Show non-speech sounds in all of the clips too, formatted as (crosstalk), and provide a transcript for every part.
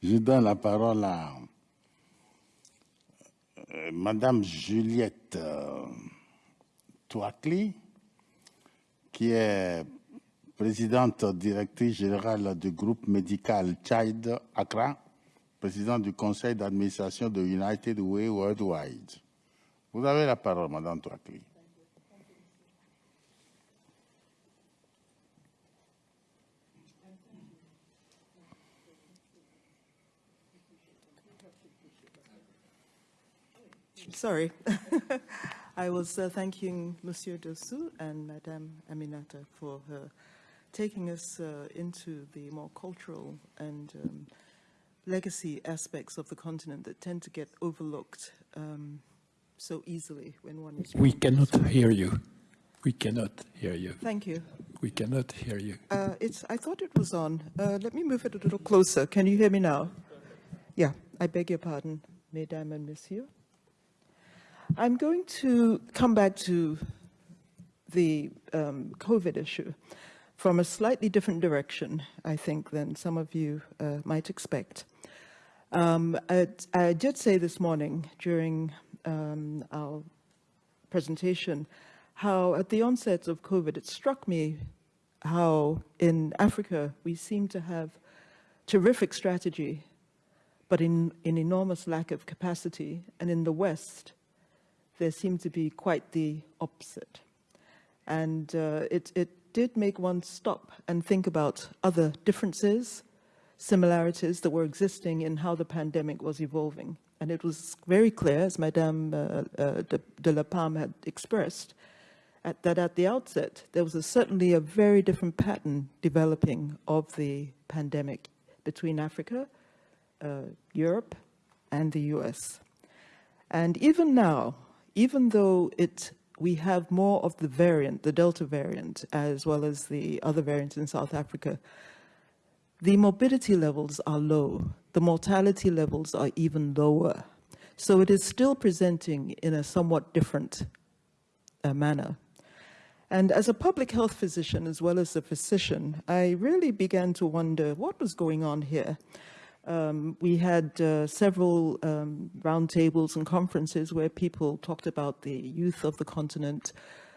Je donne la parole à euh, Madame Juliette euh, Touakli, qui est présidente directrice générale du groupe médical Child Accra, présidente du conseil d'administration de United Way Worldwide. Vous avez la parole, Madame Touakli. Sorry. (laughs) I was uh, thanking Monsieur Dossou and Madame Aminata for her taking us uh, into the more cultural and um, legacy aspects of the continent that tend to get overlooked um, so easily when one is... We cannot hear you. We cannot hear you. Thank you. We cannot hear you. Uh, it's, I thought it was on. Uh, let me move it a little closer. Can you hear me now? Yeah, I beg your pardon, Mesdames and Messieurs. I'm going to come back to the um, COVID issue from a slightly different direction, I think, than some of you uh, might expect. Um, I, I, did say this morning during um, our presentation how at the onset of COVID, it struck me how in Africa we seem to have terrific strategy, but in, in enormous lack of capacity, and in the West, there seemed to be quite the opposite. And uh, it, it did make one stop and think about other differences, similarities that were existing in how the pandemic was evolving. And it was very clear, as Madame uh, uh, de, de, la Palme had expressed, at, that at the outset, there was a, certainly a very different pattern developing of the pandemic between Africa, uh, Europe, and the US. And even now, even though it we have more of the variant, the Delta variant, as well as the other variants in South Africa, the morbidity levels are low. The mortality levels are even lower. So it is still presenting in a somewhat different uh, manner. And as a public health physician, as well as a physician, I really began to wonder what was going on here. Um, we had uh, several um, roundtables and conferences where people talked about the youth of the continent,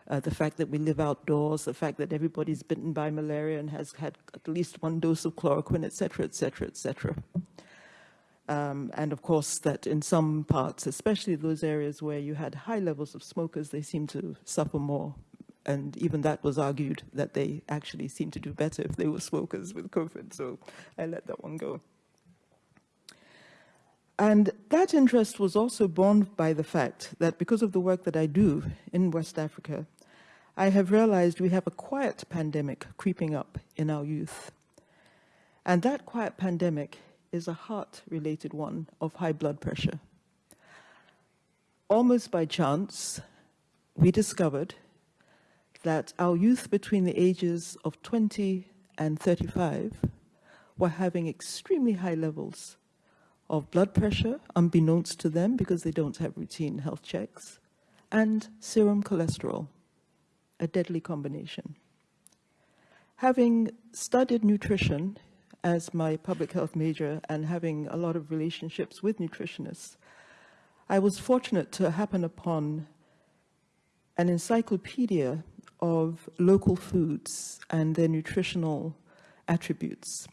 uh, the fact that we live outdoors, the fact that everybody's bitten by malaria and has had at least one dose of chloroquine, etc., etc., et cetera, et cetera. Um, and of course that in some parts, especially those areas where you had high levels of smokers, they seem to suffer more. And even that was argued that they actually seem to do better if they were smokers with COVID. So I let that one go. And that interest was also born by the fact that because of the work that I do in West Africa, I have realized we have a quiet pandemic creeping up in our youth. And that quiet pandemic is a heart-related one of high blood pressure. Almost by chance, we discovered that our youth between the ages of 20 and 35 were having extremely high levels of blood pressure, unbeknownst to them because they don't have routine health checks, and serum cholesterol, a deadly combination. Having studied nutrition as my public health major and having a lot of relationships with nutritionists, I was fortunate to happen upon an encyclopedia of local foods and their nutritional attributes.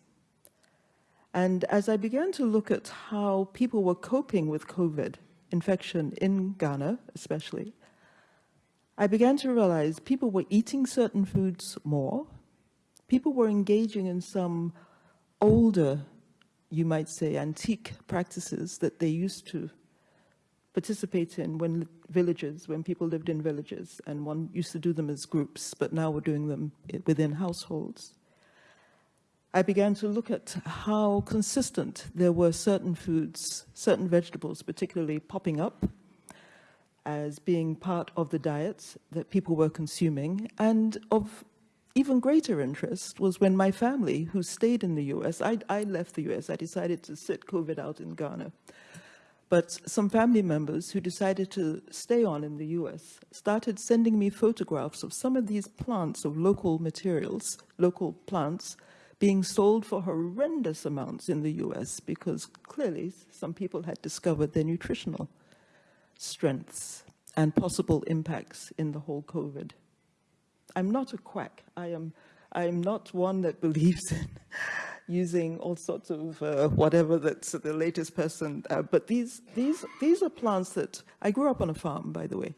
And as I began to look at how people were coping with COVID infection in Ghana, especially, I began to realize people were eating certain foods more. People were engaging in some older, you might say, antique practices that they used to participate in when villages, when people lived in villages, and one used to do them as groups, but now we're doing them within households. I began to look at how consistent there were certain foods, certain vegetables particularly popping up as being part of the diets that people were consuming. And of even greater interest was when my family, who stayed in the US, I, I left the US, I decided to sit COVID out in Ghana. But some family members who decided to stay on in the US started sending me photographs of some of these plants of local materials, local plants, being sold for horrendous amounts in the US because clearly some people had discovered their nutritional strengths and possible impacts in the whole COVID. I'm not a quack. I am, I am not one that believes (laughs) in using all sorts of uh, whatever that's the latest person. Uh, but these, these, these are plants that, I grew up on a farm, by the way.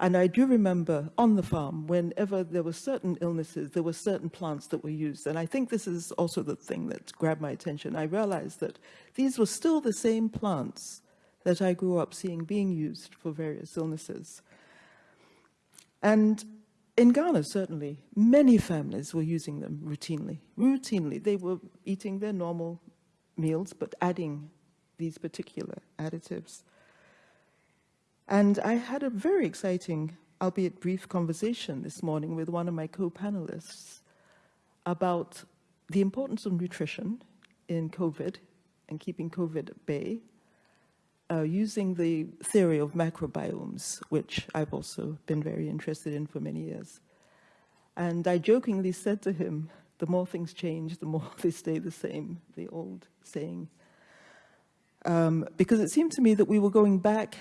And I do remember on the farm, whenever there were certain illnesses, there were certain plants that were used. And I think this is also the thing that grabbed my attention. I realized that these were still the same plants that I grew up seeing being used for various illnesses. And in Ghana, certainly, many families were using them routinely. Routinely, they were eating their normal meals, but adding these particular additives. And I had a very exciting, albeit brief, conversation this morning with one of my co-panelists about the importance of nutrition in COVID and keeping COVID at bay, uh, using the theory of macrobiomes, which I've also been very interested in for many years. And I jokingly said to him, the more things change, the more (laughs) they stay the same, the old saying. Um, because it seemed to me that we were going back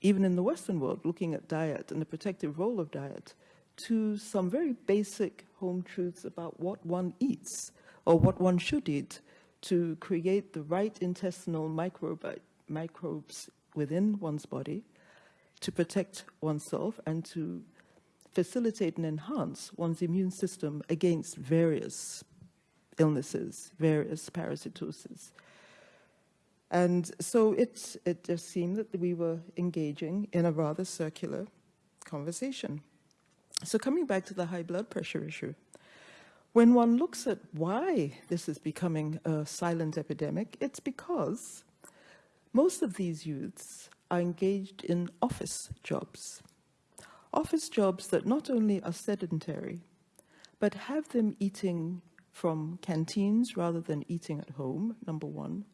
even in the Western world, looking at diet and the protective role of diet, to some very basic home truths about what one eats or what one should eat to create the right intestinal microbes within one's body, to protect oneself and to facilitate and enhance one's immune system against various illnesses, various parasitoses. And so it, it just seemed that we were engaging in a rather circular conversation. So coming back to the high blood pressure issue, when one looks at why this is becoming a silent epidemic, it's because most of these youths are engaged in office jobs. Office jobs that not only are sedentary, but have them eating from canteens rather than eating at home, number one,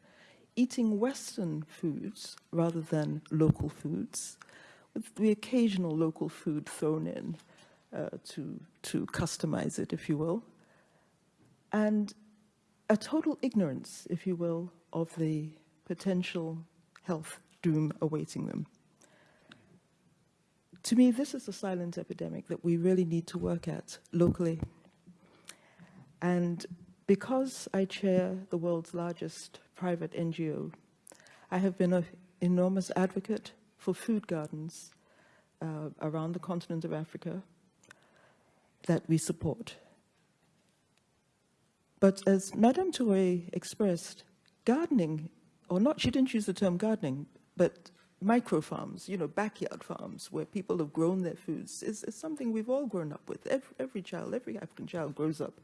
eating Western foods rather than local foods, with the occasional local food thrown in uh, to, to customize it, if you will, and a total ignorance, if you will, of the potential health doom awaiting them. To me, this is a silent epidemic that we really need to work at locally. And because I chair the world's largest private NGO, I have been an enormous advocate for food gardens uh, around the continent of Africa that we support. But as Madame Touré expressed, gardening, or not, she didn't use the term gardening, but micro farms, you know, backyard farms where people have grown their foods is, is something we've all grown up with. Every, every child, every African child grows up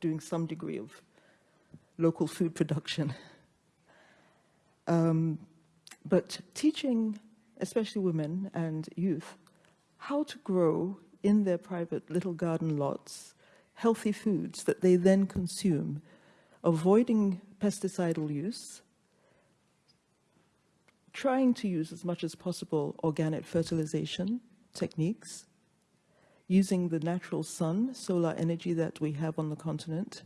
doing some degree of local food production. (laughs) Um, but teaching, especially women and youth, how to grow in their private little garden lots healthy foods that they then consume, avoiding pesticidal use, trying to use as much as possible organic fertilization techniques, using the natural sun, solar energy that we have on the continent,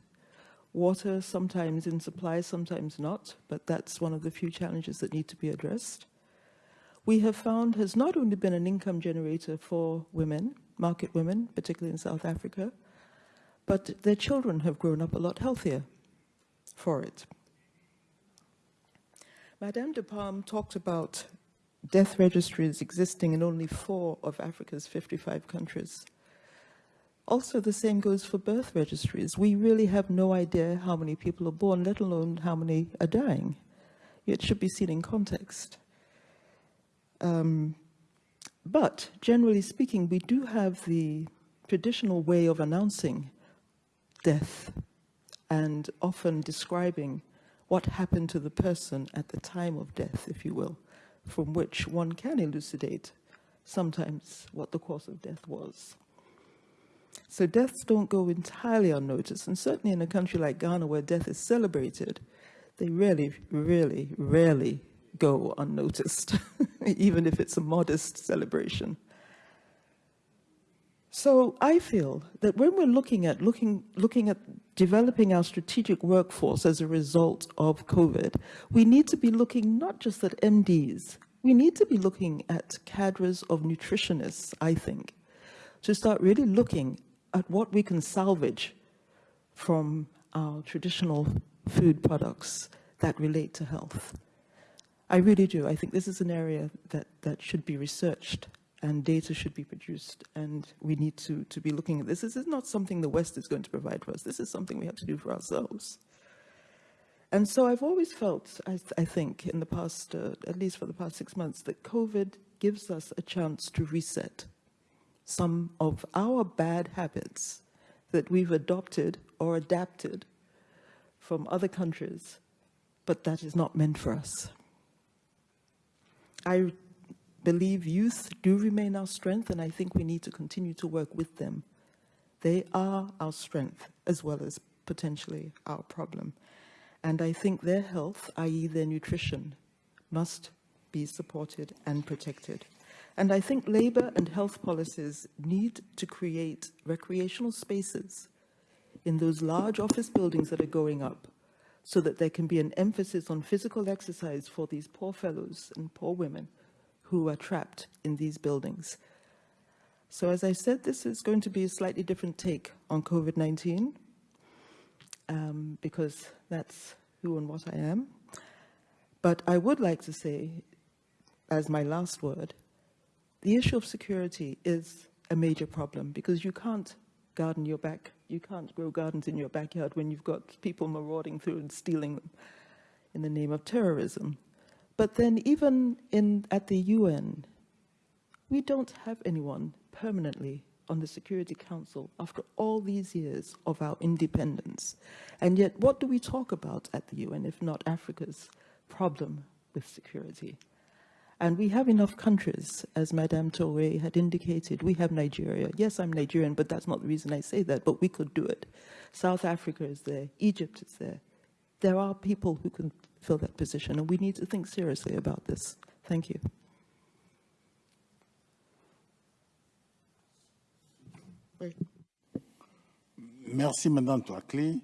Water sometimes in supply, sometimes not, but that's one of the few challenges that need to be addressed. We have found has not only been an income generator for women, market women, particularly in South Africa, but their children have grown up a lot healthier for it. Madame de Palm talked about death registries existing in only four of Africa's 55 countries. Also, the same goes for birth registries. We really have no idea how many people are born, let alone how many are dying. It should be seen in context. Um, but generally speaking, we do have the traditional way of announcing death and often describing what happened to the person at the time of death, if you will, from which one can elucidate sometimes what the cause of death was. So deaths don't go entirely unnoticed, and certainly in a country like Ghana where death is celebrated, they really, really, rarely go unnoticed, (laughs) even if it's a modest celebration. So I feel that when we're looking at looking looking at developing our strategic workforce as a result of COVID, we need to be looking not just at MDs, we need to be looking at cadres of nutritionists, I think, to start really looking at what we can salvage from our traditional food products that relate to health. I really do. I think this is an area that, that should be researched and data should be produced and we need to, to be looking at this. This is not something the West is going to provide for us. This is something we have to do for ourselves. And so I've always felt, I, I think, in the past, uh, at least for the past six months, that COVID gives us a chance to reset some of our bad habits that we've adopted or adapted from other countries, but that is not meant for us. I believe youth do remain our strength, and I think we need to continue to work with them. They are our strength as well as potentially our problem. And I think their health, i.e. their nutrition, must be supported and protected. And I think labor and health policies need to create recreational spaces in those large office buildings that are going up so that there can be an emphasis on physical exercise for these poor fellows and poor women who are trapped in these buildings. So as I said, this is going to be a slightly different take on COVID-19 um, because that's who and what I am. But I would like to say, as my last word, the issue of security is a major problem because you can't garden your back, you can't grow gardens in your backyard when you've got people marauding through and stealing them in the name of terrorism. But then even in, at the UN, we don't have anyone permanently on the Security Council after all these years of our independence. And yet, what do we talk about at the UN if not Africa's problem with security? And we have enough countries, as Madame Toure had indicated. We have Nigeria. Yes, I'm Nigerian, but that's not the reason I say that, but we could do it. South Africa is there. Egypt is there. There are people who can fill that position, and we need to think seriously about this. Thank you. Merci, Madame Tuakli.